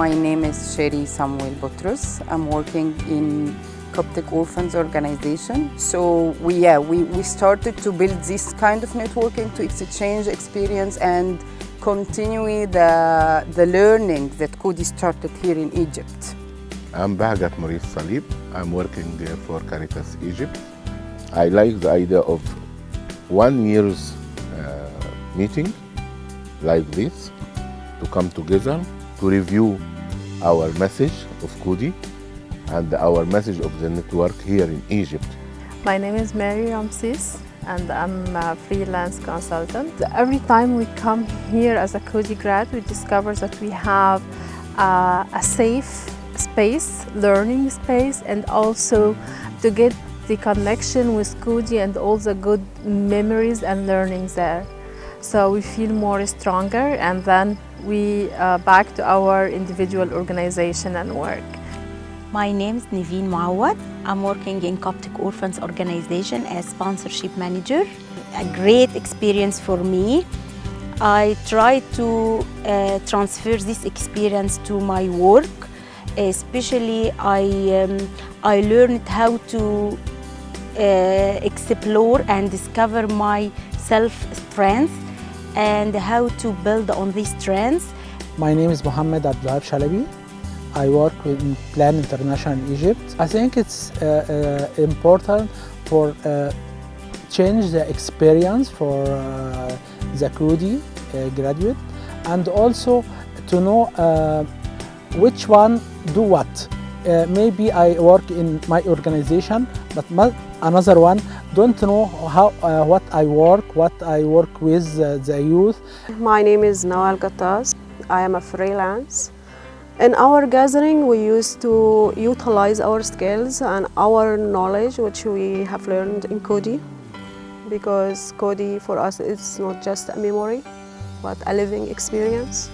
My name is Sherry Samuel Boutros. I'm working in Coptic Orphans Organization. So we, yeah, we, we started to build this kind of networking to exchange experience and continue the, the learning that Coady started here in Egypt. I'm Bahgat Maurice Salib. I'm working there for Caritas Egypt. I like the idea of one year's uh, meeting like this to come together to review our message of Coady and our message of the network here in Egypt. My name is Mary Ramses and I'm a freelance consultant. Every time we come here as a Coady grad, we discover that we have uh, a safe space, learning space, and also to get the connection with Coady and all the good memories and learnings there. So we feel more stronger and then we uh, back to our individual organization and work. My name is Niveen Mawad. I'm working in Coptic Orphans Organization as sponsorship manager. A great experience for me. I try to uh, transfer this experience to my work. Especially, I, um, I learned how to uh, explore and discover my self-strength and how to build on these trends. My name is Mohammed Abdullah Shalabi. I work in Plan International in Egypt. I think it's uh, uh, important for uh, change the experience for uh, the Coady uh, graduate and also to know uh, which one do what. maybe I work in my organization, but another one don't know how uh, what I work, what I work with uh, the youth. My name is Nawal Gattas. I am a freelance. In our gathering, we used to utilize our skills and our knowledge, which we have learned in Coady, because Coady for us is not just a memory, but a living experience.